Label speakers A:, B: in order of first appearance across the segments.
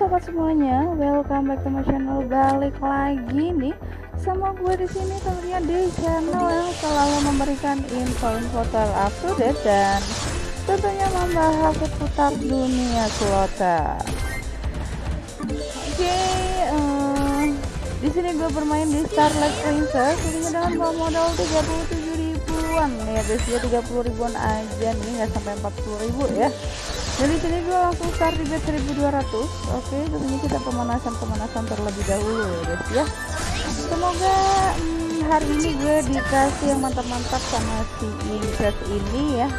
A: sobat semuanya, welcome back to my channel. Balik lagi nih sama gue di sini tentunya di channel yang selalu memberikan info-info terupdate dan tentunya membahas seputar dunia kuota. Oke, okay, uh, eh, di sini gue bermain di Starlight Princess ini dengan modal 37 ribuan ya guys ya 30 ribuan aja nih nggak sampai 40 ribu ya dari sini gue langsung start di bet 1200 oke tentunya kita pemanasan-pemanasan terlebih dahulu ya guys ya. Semoga hmm, hari ini gue dikasih yang mantap-mantap sama si Inces ini ya.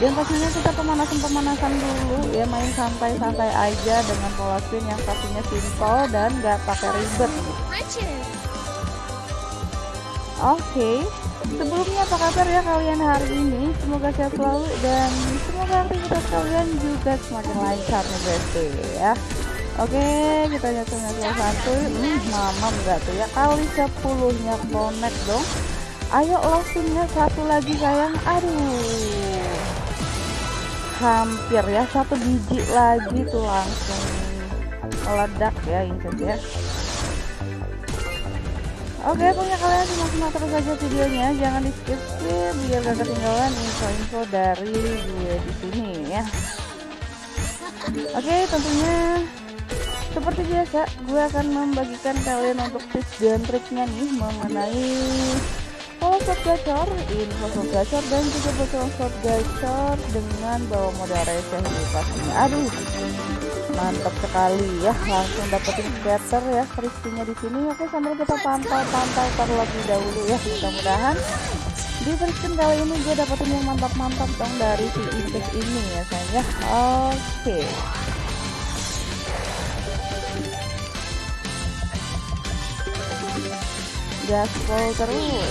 A: Dan pastinya kita pemanasan-pemanasan dulu ya main santai-santai aja dengan pola spin yang pastinya simple dan gak pakai ribet. Oke okay. Sebelumnya apa kabar ya kalian hari ini? Semoga sehat selalu dan semoga aktivitas kalian juga semakin lancar nih besti ya. Oke, kita nyatu nyatu satu. Hmm, mama enggak tuh ya kali sepuluhnya connect dong. Ayo langsungnya satu lagi sayang. Aduh. Hampir ya satu biji lagi tuh langsung meledak ya ini ya. Oke, punya kalian simak-simak terus aja videonya, jangan di skip skip biar gak ketinggalan info-info dari gue di sini ya. Oke, tentunya seperti biasa, gue akan membagikan kalian untuk tips dan triknya nih mengenai pola slot gacor, info slot gacor dan juga bocoran slot gacor dengan bawa modal receh nih pastinya. Aduh, mantap sekali ya. Langsung dapetin scatter ya kristinya di sini. Oke sambil kita pantau-pantau terlebih dahulu ya mudah-mudahan di version kali ini gue dapetin yang mantap-mantap dong dari si Index ini ya sayang ya. Oke. Gaspol terus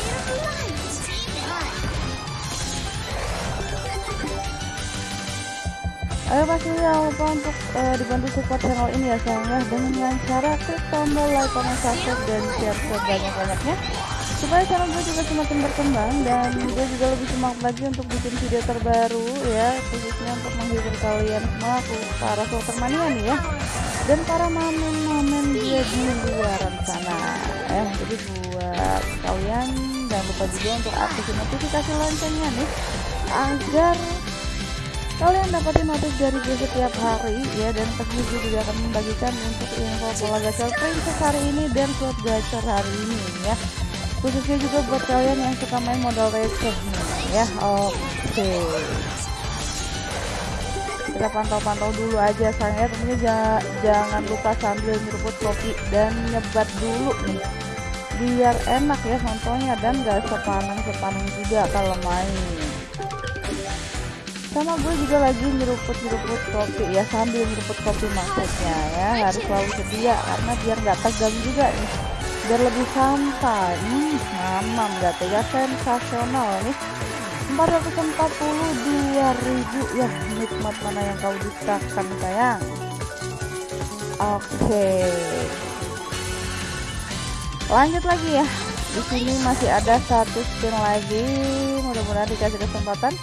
A: Ayo pasti jangan lupa untuk uh, dibantu support channel ini ya sayang ya dengan cara klik tombol like, comment, subscribe dan share sebanyak-banyaknya supaya channel gue juga semakin berkembang dan gue juga lebih semangat lagi untuk bikin video terbaru ya khususnya untuk menghibur kalian semua para supporter mania nih ya. Dan para mamen-mamen gue di luar sana. Eh jadi buat kalian jangan lupa juga untuk aktifin notifikasi loncengnya nih agar kalian dapetin notif dari gue setiap hari ya dan pasti juga akan membagikan untuk info pola gacor princess hari ini dan slot gacor hari ini ya. Khususnya juga buat kalian yang suka main modal receh ya. Oke. Okay. kita pantau-pantau dulu aja sayangnya tentunya jangan lupa sambil nyeruput kopi dan nyebat dulu nih. Biar enak ya contohnya dan gak sepaneng-sepaneng juga kalau main sama gue juga lagi nyeruput-nyeruput kopi ya sambil nyeruput kopi maksudnya ya. Harus selalu sedia karena biar nggak tegang juga nih. Biar lebih santai. Hmm, mamam gak ya sensasional nih. 442 ribu. Ya nikmat mana yang kau dustakan sayang? Oke. Lanjut lagi ya. Di sini masih ada satu spin lagi. Mudah-mudahan dikasih kesempatan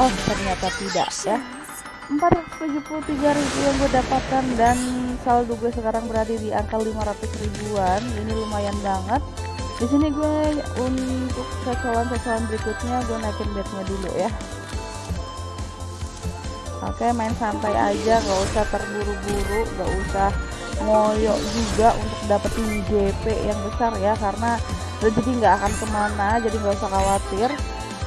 A: oh ternyata tidak ya. 473 ribu yang gue dapatkan dan saldo gue sekarang berada di angka 500 ribuan. Ini lumayan banget. Di sini gue untuk cacolan-cacolan berikutnya gue naikin bednya dulu ya. Oke main santai aja gak usah terburu-buru gak usah ngoyok juga untuk dapetin JP yang besar ya. Karena rezeki nggak akan ke mana jadi nggak usah khawatir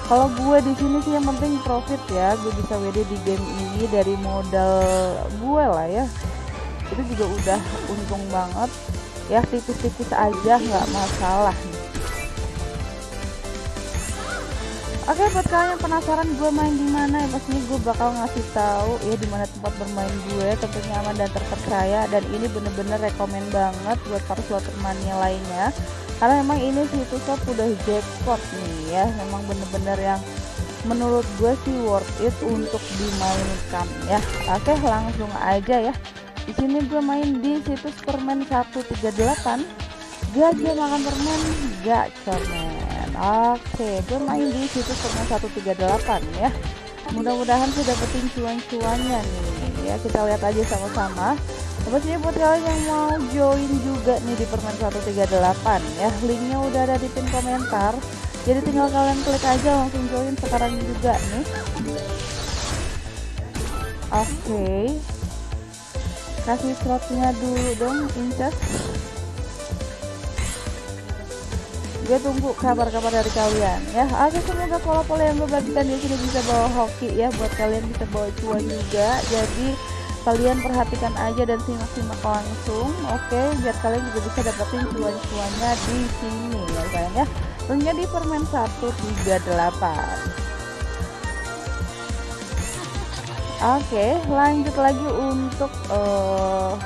A: kalau gue di sini sih yang penting profit ya. Gue bisa WD di game ini dari modal gue lah ya. Itu juga udah untung banget. Ya tipis-tipis aja nggak masalah. Oke buat kalian yang penasaran gue main di mana ya pastinya gue bakal ngasih tahu ya di mana tempat bermain gue tentunya aman dan terpercaya. Dan ini bener-bener rekomend banget buat para slotter mania lainnya karena memang ini situs shop udah jackpot nih ya. Memang bener-bener yang menurut gue sih worth it untuk dimainkan ya. Oke langsung aja ya. Di sini gue main di situs permen 138 gajah makan permen gacor men oke gue main di situs permen 138 ya mudah-mudahan sih dapetin cuan-cuannya nih. Ya kita lihat aja sama-sama. Pastinya buat kalian yang mau join juga nih di permen 138 ya Linknya udah ada di pin komentar. Jadi tinggal kalian klik aja langsung join sekarang juga nih. Oke. Okay. Kasih slotnya dulu dong incas gue tunggu kabar-kabar dari kalian ya. Oke semoga pola-pola yang gue bagikan di sini bisa bawa hoki ya buat kalian bisa bawa cuan juga. Jadi kalian perhatikan aja dan simak-simak langsung oke? Biar kalian juga bisa dapetin cuan-cuannya di sini ya kalian ya? Tentunya di permen 138 Oke, lanjut lagi untuk uh,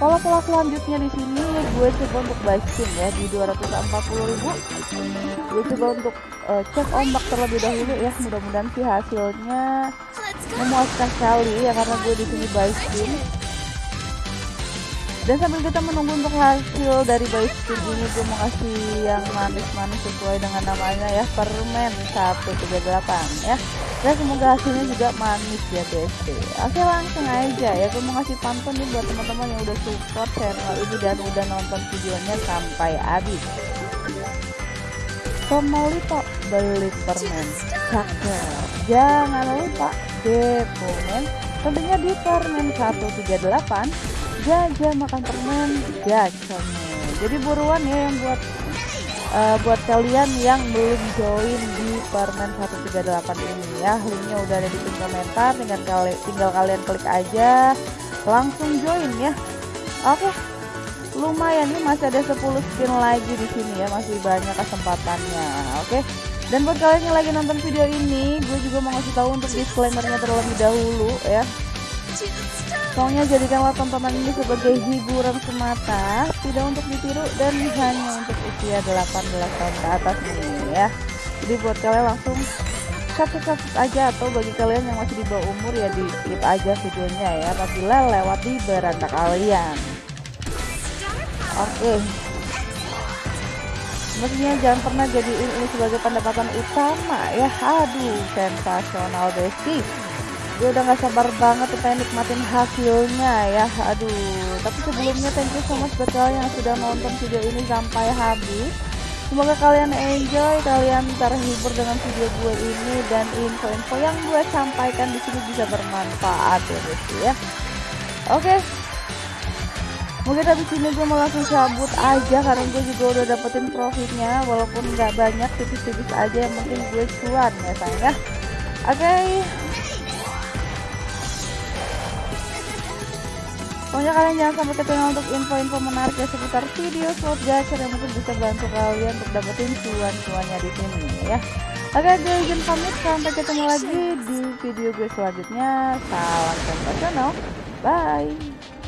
A: pola-pola selanjutnya di sini. Gue coba untuk basking ya di 240.000 gue coba untuk uh, cek ombak terlebih dahulu ya mudah-mudahan sih hasilnya memuaskan sekali ya karena gue di sini basking dan sambil kita menunggu untuk hasil dari basking ini gue mau kasih yang manis-manis sesuai dengan namanya ya permen 138 ya. Dan semoga hasilnya juga manis ya BST oke langsung aja ya gue mau ngasih pantun nih buat teman-teman yang udah support channel ini dan udah nonton videonya sampai habis. Komolito beli permen. Cakep. Jangan lupa depomen tentunya di permen 138 jajah makan permen jajan jadi buruan ya yang buat uh, buat kalian yang belum join di permen 138 ini ya. Linknya udah ada di pin komentar tinggal, kali, tinggal kalian klik aja langsung join ya. Oke lumayan nih masih ada 10 skin lagi di sini ya masih banyak kesempatannya. Oke dan buat kalian yang lagi nonton video ini gue juga mau ngasih tahu untuk disclaimernya terlebih dahulu ya Soalnya jadikanlah tontonan ini sebagai hiburan semata, tidak untuk ditiru dan hanya untuk usia 18 tahun ke atas ini ya. Jadi buat kalian langsung subscribe aja atau bagi kalian yang masih di bawah umur ya di skip aja videonya ya apabila lewat di beranda kalian. Oke. Okay. Mestinya jangan pernah jadi ini sebagai pendapatan utama ya. Aduh, sensasional besti. Gue udah gak sabar banget tuh pengen nikmatin hasilnya ya. Aduh tapi sebelumnya thank you so much buat kalian yang sudah nonton video ini sampai habis. Semoga kalian enjoy kalian terhibur dengan video gue ini dan info-info yang gue sampaikan di sini bisa bermanfaat ya guys ya. Oke mungkin habis ini gue mau langsung cabut aja karena gue juga udah dapetin profitnya walaupun nggak banyak tipis-tipis aja yang penting gue cuan ya sayang ya oke okay. Pokoknya kalian jangan sampai ketinggalan untuk info-info menarik ya seputar video slot gacor yang mungkin bisa bantu kalian untuk dapetin cuan-cuannya di sini ya. Oke, gue izin pamit sampai ketemu lagi di video gue selanjutnya. Salam sensasional. Bye.